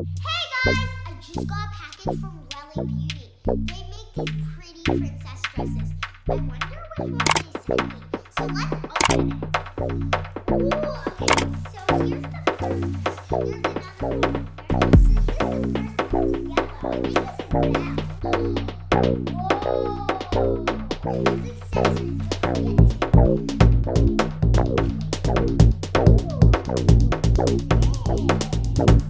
Hey guys, I just got a package from Welly Beauty. They make these pretty princess dresses. I wonder which one they sent me. So let's open it. Ooh, okay, so here's the first. Here's another one. Whoa! These accessories look fancy.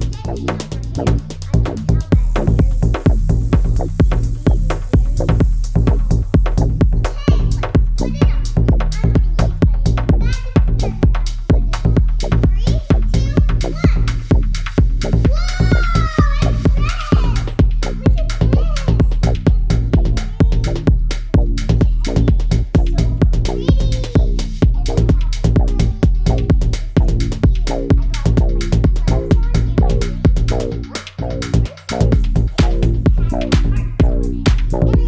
Bye.